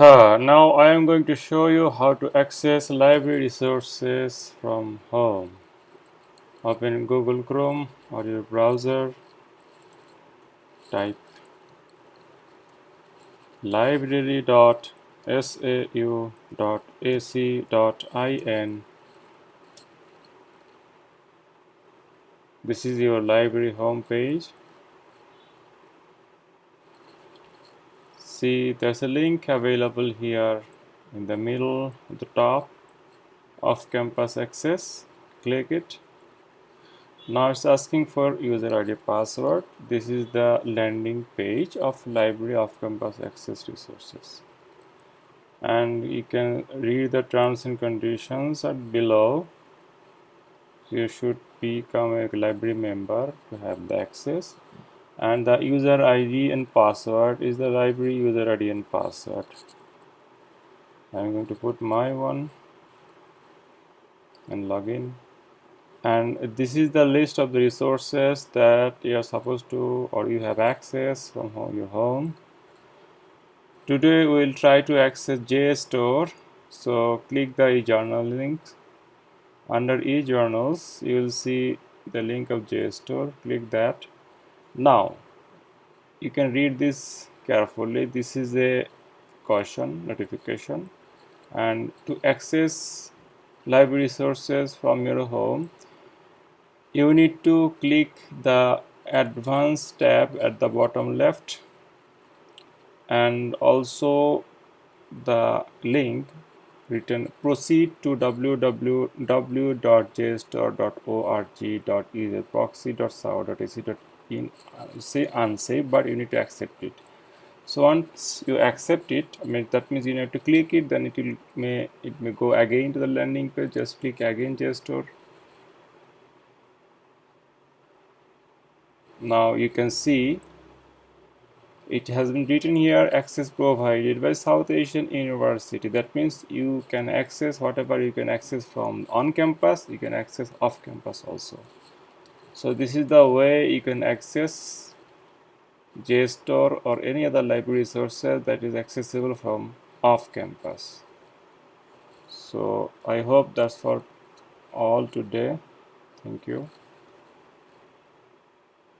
Now I am going to show you how to access library resources from home. Open Google Chrome or your browser. Type library.sau.ac.in. This is your library homepage. See there's a link available here in the middle at the top of campus access. Click it. Now it's asking for user id password. This is the landing page of library of campus access resources. And you can read the terms and conditions at below. You should become a library member to have the access and the user ID and password is the library user ID and password. I'm going to put my one and login and this is the list of the resources that you are supposed to or you have access from home, your home. Today we will try to access JSTOR so click the eJournal link. Under eJournals you will see the link of JSTOR click that now you can read this carefully. This is a caution notification and to access library resources from your home you need to click the advanced tab at the bottom left and also the link written proceed to www.jstor.org.ezproxy.sao.ac.in in uh, say unsafe but you need to accept it. So once you accept it I mean that means you need to click it then it will may it may go again to the landing page. Just click again JSTOR now you can see it has been written here access provided by South Asian University. That means you can access whatever you can access from on campus you can access off campus also so this is the way you can access JSTOR or any other library resources that is accessible from off campus. So I hope that's for all today. Thank you.